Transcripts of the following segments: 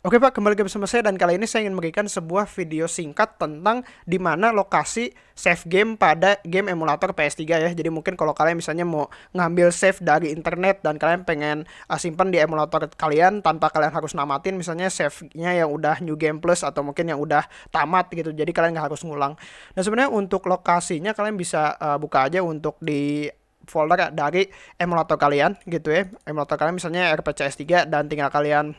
Oke Pak, kembali ke bersama saya dan kali ini saya ingin memberikan sebuah video singkat tentang di mana lokasi save game pada game emulator PS3 ya. Jadi mungkin kalau kalian misalnya mau ngambil save dari internet dan kalian pengen uh, simpan di emulator kalian tanpa kalian harus namatin misalnya save-nya yang udah New Game Plus atau mungkin yang udah tamat gitu. Jadi kalian nggak harus ngulang. Dan sebenarnya untuk lokasinya kalian bisa uh, buka aja untuk di folder dari emulator kalian gitu ya. Emulator kalian misalnya RPCS 3 dan tinggal kalian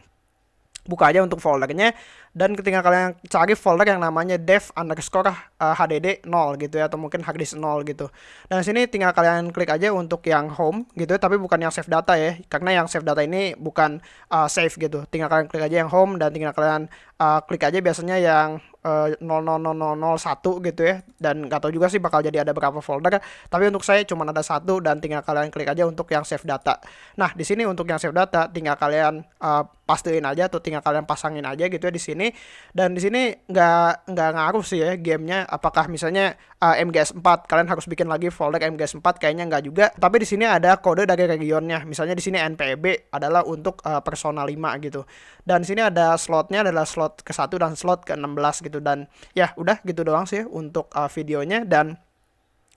buka aja untuk foldernya. Dan ketika kalian cari folder yang namanya dev underscore hdd 0 gitu ya atau mungkin harddisk 0 gitu. Dan sini tinggal kalian klik aja untuk yang home gitu tapi bukan yang save data ya. Karena yang save data ini bukan uh, save gitu. Tinggal kalian klik aja yang home dan tinggal kalian uh, klik aja biasanya yang uh, 00001 gitu ya. Dan nggak tahu juga sih bakal jadi ada berapa folder. Tapi untuk saya cuma ada satu dan tinggal kalian klik aja untuk yang save data. Nah di sini untuk yang save data tinggal kalian uh, pastiin aja atau tinggal kalian pasangin aja gitu ya di sini. Dan di sini nggak nggak ngaruh sih ya gamenya. Apakah misalnya uh, MGS 4 kalian harus bikin lagi folder MGS 4 kayaknya nggak juga. Tapi di sini ada kode dari regionnya. Misalnya di sini NPB adalah untuk uh, Persona 5 gitu. Dan di sini ada slotnya adalah slot ke satu dan slot ke 16 gitu. Dan ya udah gitu doang sih untuk uh, videonya. Dan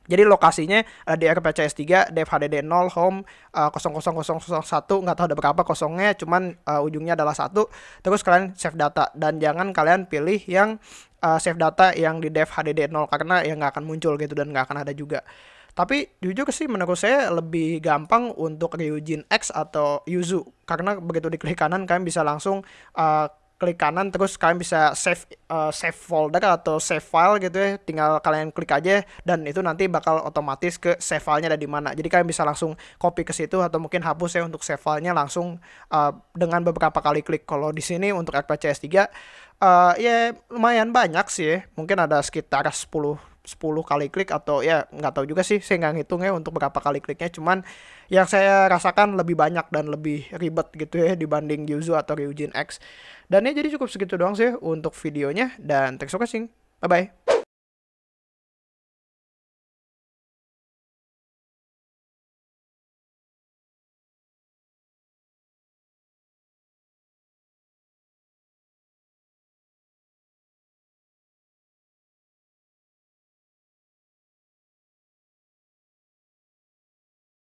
jadi lokasinya uh, di RPCS 3, dev HDD 0, home uh, 00001, nggak tahu ada berapa kosongnya, cuman uh, ujungnya adalah satu. Terus kalian save data dan jangan kalian pilih yang uh, save data yang di dev HDD 0 karena ya nggak akan muncul gitu dan nggak akan ada juga. Tapi jujur sih menurut saya lebih gampang untuk Ryujin X atau Yuzu karena begitu diklik kanan kalian bisa langsung uh, klik kanan terus kalian bisa save uh, save folder atau save file gitu ya. Tinggal kalian klik aja dan itu nanti bakal otomatis ke save filenya ada di mana. Jadi kalian bisa langsung copy ke situ atau mungkin hapus ya untuk save filenya langsung uh, dengan beberapa kali klik. Kalau di sini untuk RPCS 3 uh, ya lumayan banyak sih ya. mungkin ada sekitar 10 10 kali klik atau ya nggak tahu juga sih saya nggak ngitung ya untuk berapa kali kliknya. Cuman yang saya rasakan lebih banyak dan lebih ribet gitu ya dibanding Yuzu atau Ryujin X. Dan ya jadi cukup segitu doang sih untuk videonya. Dan thanks for watching. Bye bye